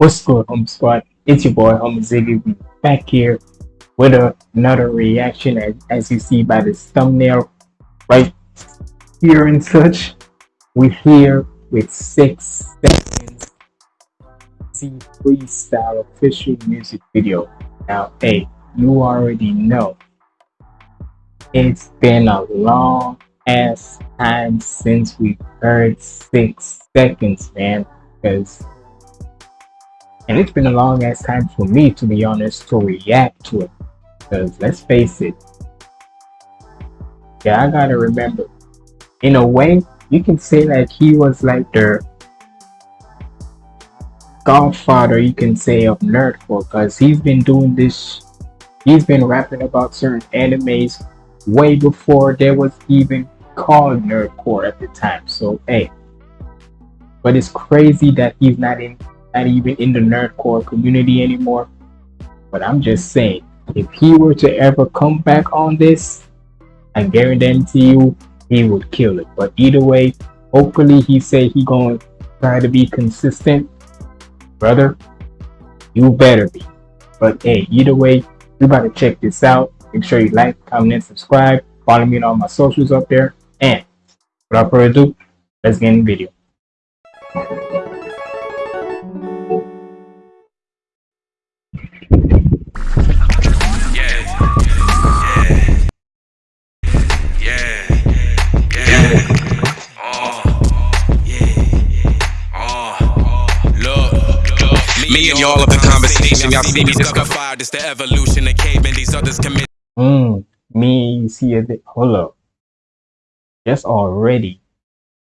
What's good, Home Squad? It's your boy, Home Ziggy. We back here with a, another reaction, as, as you see by this thumbnail right here and such. We're here with six seconds Z freestyle official music video. Now, hey, you already know it's been a long ass time since we heard six seconds, man. Because and it's been a long ass time for me, to be honest, to react to it. Because let's face it, yeah, I gotta remember. In a way, you can say like he was like the godfather, you can say, of nerdcore, because he's been doing this. He's been rapping about certain animes way before there was even called nerdcore at the time. So hey, but it's crazy that he's not in not even in the nerdcore community anymore. But I'm just saying, if he were to ever come back on this, I guarantee you he would kill it. But either way, hopefully he said he gonna try to be consistent. Brother, you better be. But hey, either way, you gotta check this out. Make sure you like, comment, and subscribe. Follow me on all my socials up there. And without further ado, let's get in the video. Y'all of the conversation, y'all see me discover fire. This the evolution of cavemen. These others commit. Mm, me, you see it. Hold up. Just already,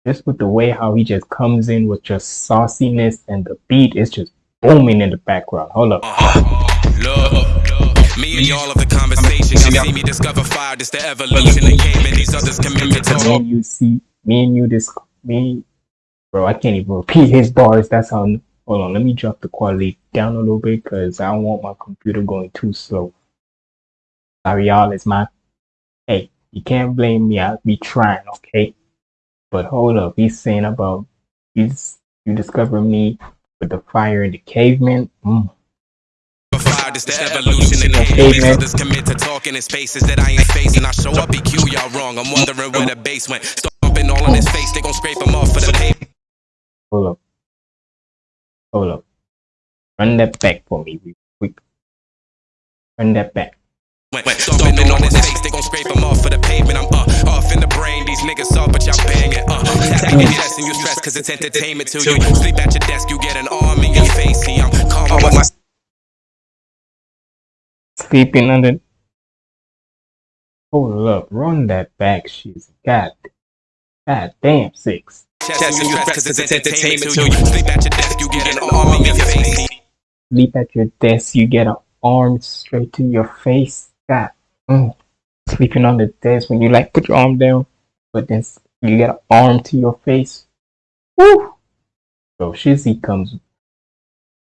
just with the way how he just comes in with just sauciness and the beat is just booming in the background. Hold up. Look. Me and y'all of the conversation, y'all see me discover fire. This the evolution of cavemen. These others commit to talk. Me and you see, me and you, this, me, bro, I can't even repeat his bars. That's how Hold on, let me drop the quality down a little bit because I don't want my computer going too slow. Sorry, y'all, it's my. Hey, you can't blame me. I'll be trying, okay? But hold up, he's saying about he's you discover me with the fire in the caveman. Mm. This the evolution in the. Others commit to talking in spaces that I ain't facing. I show up, EQ, y'all wrong. I'm wondering where the bass went. Stomping all on his face, they gon' scrape him off for the pavement. Hold up. Hold up. Run that back for me real quick. Run that back. Stomping on his face, they gon' scrape him off for the pavement. I'm uh, off in the brain, these niggas soft, but y'all banging. Uh, tapping your chest and you stress cause it's entertainment to you. Sleep at your desk, you get an arm in your face. See, I'm calm with my. Sleeping under. Hold up, run that back, she's got. God damn, six chest and you cause it's entertainment to you. Sleep at your desk, you get an arm in your face. Sleep at your desk, you get an arm straight to your face. God, mm. sleeping on the desk when you like put your arm down, but then you get an arm to your face. Woo! Bro, Shizzy comes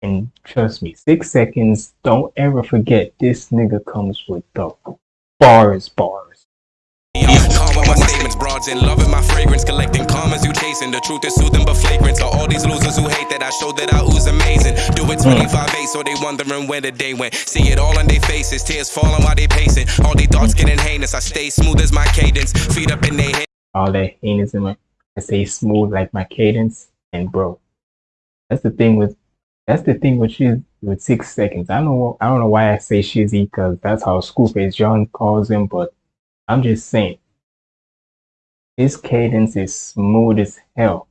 and trust me, six seconds. Don't ever forget this nigga comes with the bars, bars my statements, broads in loving my fragrance, collecting commas you chasing. The truth is soothing but flagrant. So all these losers who hate that I show that I ooze amazing. Do it hmm. 25 8, so they wondering where the day went. See it all on their faces, tears falling while they pacing. All they thoughts getting heinous. I stay smooth as my cadence, feet up in their head. All that heinous in my, I stay smooth like my cadence. And bro, that's the thing with, that's the thing with she's with six seconds. I don't know, I don't know why I say Shizzy because that's how Schoolface John calls him, but I'm just saying his cadence is smooth as hell.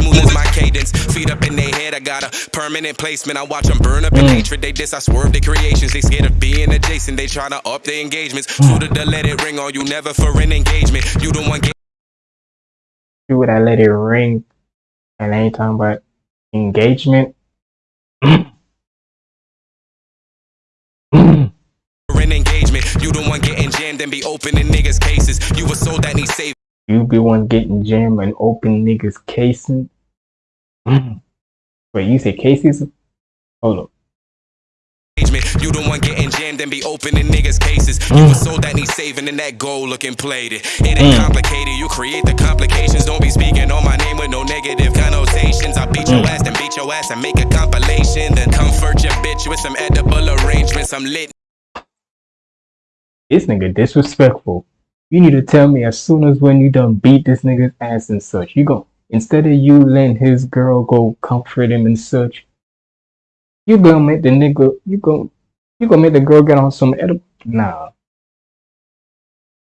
Smooth as my cadence, feet up in their head. I got a permanent placement. I watch them burn up in mm. hatred. They diss, I swerve their creations. They scared of being adjacent. They tryna up their engagements. Mm. Suited to let it ring on you, never for an engagement. You the one would I let it ring? And I ain't talking about engagement. You the one getting jammed and be opening niggas' cases. You a soul that needs saving. You be one getting jammed and open niggas' cases. Mm. Wait, you say cases? Hold up. You the one getting jammed and be opening niggas' cases. You a mm. soul that needs saving and that gold looking plated. It ain't mm. complicated, you create the complications. Don't be speaking on my name with no negative connotations. I beat your mm. ass, then beat your ass and make a compilation. Then comfort your bitch with some edible arrangements. I'm lit. This nigga disrespectful. You need to tell me as soon as when you done beat this nigga's ass and such. You go instead of you letting his girl go comfort him and such. You gonna make the nigga you go you gonna make the girl get on some edible nah.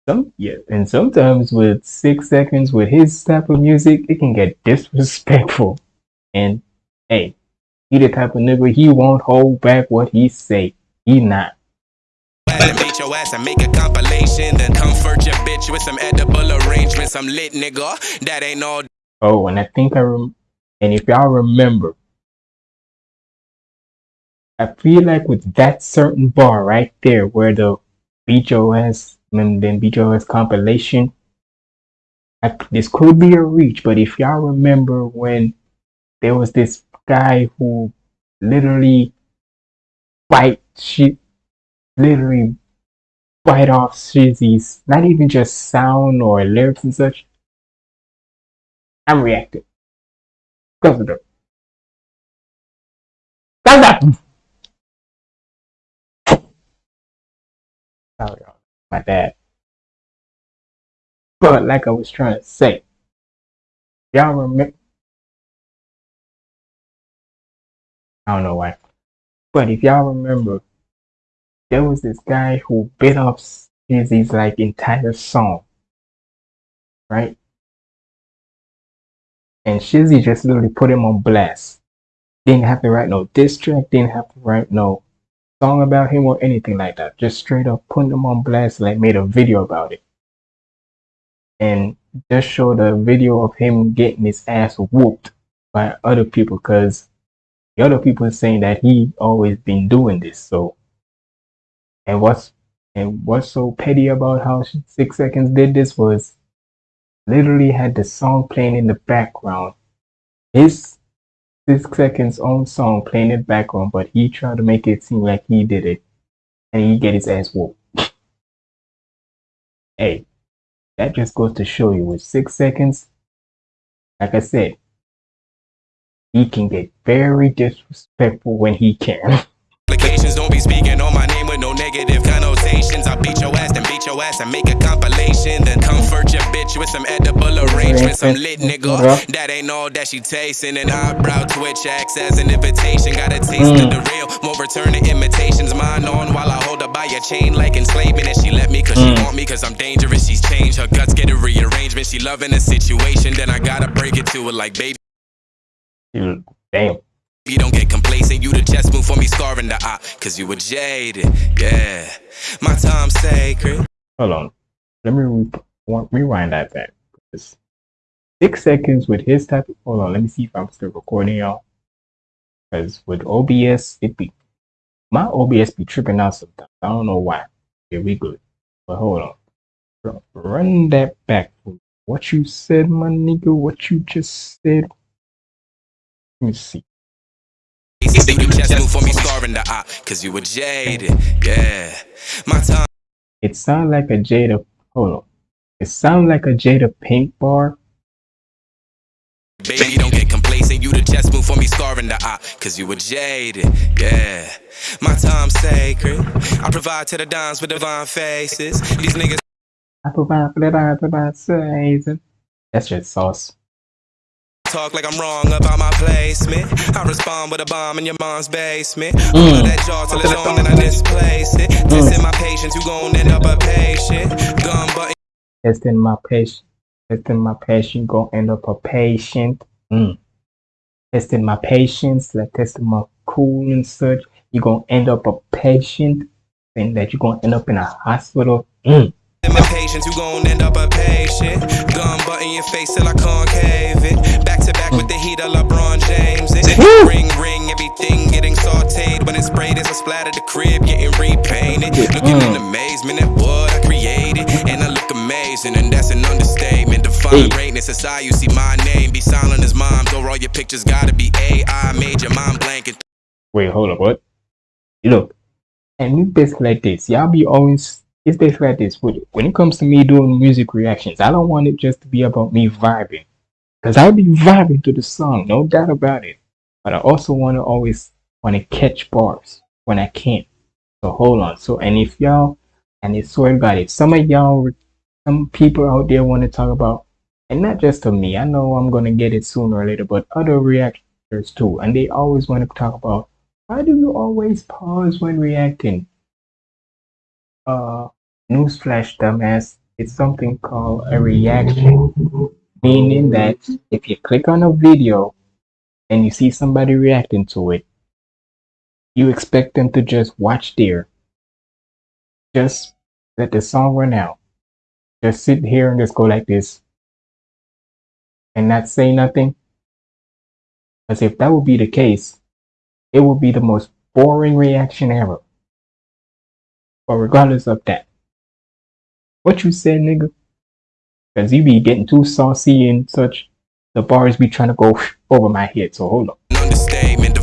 Some yeah, and sometimes with six seconds with his type of music, it can get disrespectful. And hey, he the type of nigga he won't hold back what he say. He not. Beat your ass and make a compilation. Then comfort your bitch with some edible arrangements. I'm lit, nigga. That ain't all. Oh, and I think I rem- and if y'all remember, I feel like with that certain bar right there, where the your and then ass compilation, I, this could be a reach. But if y'all remember when there was this guy who literally fight shit, literally bite off Shizzy's, not even just sound or lyrics and such. I'm reacting. Close the door. Close that. Sorry, my dad. But like I was trying to say, y'all remember. I don't know why. But if y'all remember, there was this guy who bit off Shizzy's like entire song. Right? And Shizzy just literally put him on blast. Didn't have to write no diss track, didn't have to write no song about him or anything like that. Just straight up put him on blast, like made a video about it. And just showed a video of him getting his ass whooped by other people because the other people saying that he always been doing this. So and what's and what's so petty about how Six Seconds did this was literally had the song playing in the background. His Six Seconds own song playing in the background, but he tried to make it seem like he did it, and he get his ass whooped. hey, that just goes to show you with Six Seconds, like I said, he can get very disrespectful when he can. Applications don't be speaking on my name with no negative connotations. I beat your ass, then beat your ass and make a compilation. Then comfort your bitch with some edible arrangements. I'm lit, nigga. That ain't all that she tasting. An eyebrow twitch acts as an invitation. Got a taste of the mm. real, won't return the imitations. Mine on while I hold her by your chain like enslavement. And she let me cause she mm. want me cause I'm dangerous. She's changed. Her guts get a rearrangement. She loving the situation. Then I gotta break it to her like, baby. Dude, damn. You don't get complacent, you the chess move for me scarring the eye, cause you were jaded, yeah. My time's sacred. Hold on. Let me re- rewind that back. Six seconds with his type. Of, hold on. Let me see if I'm still recording, y'all. Because with OBS, it be my OBS be tripping out sometimes. I don't know why. Here we good. But hold on. Ru- Run that back. What you said, my nigga? What you just said? Let me see. You the chess move for me scarring the eye, cause you were jaded, yeah. My time. It sounds like a Jada. Hold on. It sounds like a Jada Pink bar. Baby, don't get complacent. You the chess move for me scarring the eye, cause you were jaded, yeah. My time's sacred. I provide to the dimes with divine faces. These niggas I provide for that. I provide season. That's just sauce. Talk like I'm wrong about my placement. I respond with a bomb in your mom's basement. All of that jaw till it's gone, then I displace it. Dissing my patience, you gon' end up a patient. Gun button. Testing my patient. Testing my patient. Gonna end up a patient. Mm. Testing my patience. Like testing my cool and such. You gonna end up a patient. And that you gonna end up in a hospital. Mm. In my patience, you gon' end up a patient. Gun butt in your face till I concave it. Back to back with the heat of LeBron James. It. Ring, ring, everything getting sauteed. When it's sprayed, it's a splatter. The crib getting repainted. Looking in mm. amazement at what I created. And I look amazing, and that's an understatement. Define greatness, that's how you see my name. Be silent as moms, or all your pictures gotta be AI. Made your mind blank and Wait, hold up. What? Look. And it's basically like this. Y'all be always it's basically like this. When when it comes to me doing music reactions, I don't want it just to be about me vibing. Cause I'll be vibing to the song, no doubt about it. But I also want to always want to catch bars when I can. So hold on. So and if y'all and it's swear God, if some of y'all some people out there want to talk about and not just to me, I know I'm gonna get it sooner or later, but other reactors too, and they always want to talk about why do you always pause when reacting? Uh, newsflash, dumbass. It's something called a reaction, meaning that if you click on a video and you see somebody reacting to it, you expect them to just watch there. Just let the song run out. Just sit here and just go like this and not say nothing. Because if that would be the case, it would be the most boring reaction ever. But regardless of that, what you said, nigga? Because you be getting too saucy and such. The bars be trying to go over my head, so hold on. Understatement,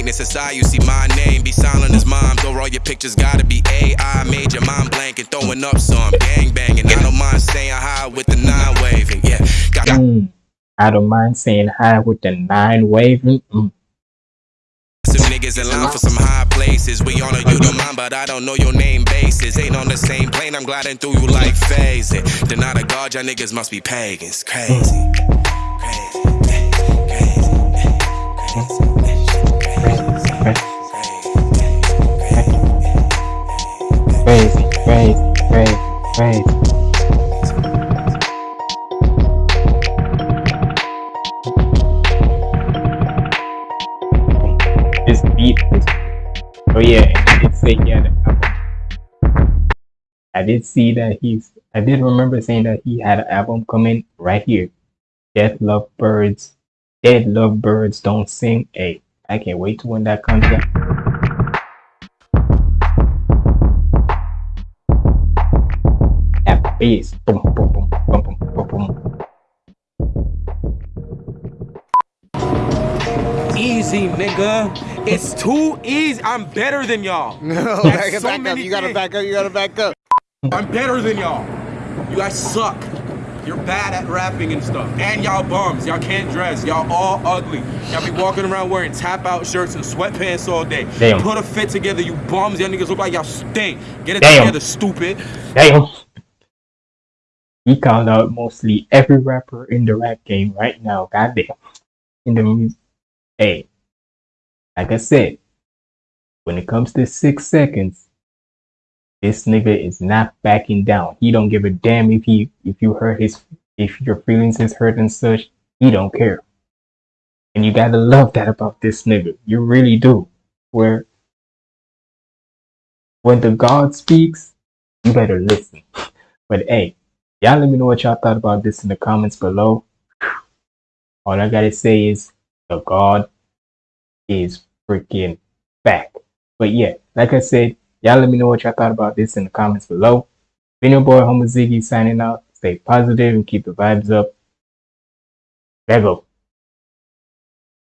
greatness. It's I, you see my name. Be silent as mom. Over all your pictures, gotta be AI. Made your mind blank and throwing up some gang banging. I don't mind staying high with the nine waving. Yeah, got. Mm, I don't mind saying hi with the nine waving. Mm. Niggas in line for some high places. We honor you don't mind, but I don't know your name basis. Ain't on the same plane, I'm gliding through you like phasing. Deny the God, y'all niggas must be pagans. Crazy. Crazy. Crazy, crazy, crazy, crazy. Oh yeah, he did he had an album. I did see that he's. I did remember saying that he had an album coming right here. Death Love Birds. Dead Love Birds Don't Sing. Hey, I can't wait to when that comes out. That bass. Boom, boom, boom, Easy, nigga. It's too easy. I'm better than y'all. No, That's back, so back up. You gotta things. back up. You gotta back up. I'm better than y'all. You guys suck. You're bad at rapping and stuff. And y'all bums. Y'all can't dress. Y'all all ugly. Y'all be walking around wearing tap out shirts and sweatpants all day. Damn. Put a fit together, you bums. Y'all niggas look like y'all stink. Get it Damn. together, stupid. Damn. He called out mostly every rapper in the rap game right now. Goddamn. In the music. Hey, like I said, when it comes to six seconds, this nigga is not backing down. He don't give a damn if he if you hurt his if your feelings is hurt and such. He don't care. And you gotta love that about this nigga. You really do. Where when the God speaks, you better listen. But hey, y'all let me know what y'all thought about this in the comments below. All I gotta say is the God is freaking back. But yeah, like I said, y'all let me know what y'all thought about this in the comments below. Been your boy Homo Ziggy signing out. Stay positive and keep the vibes up. There go.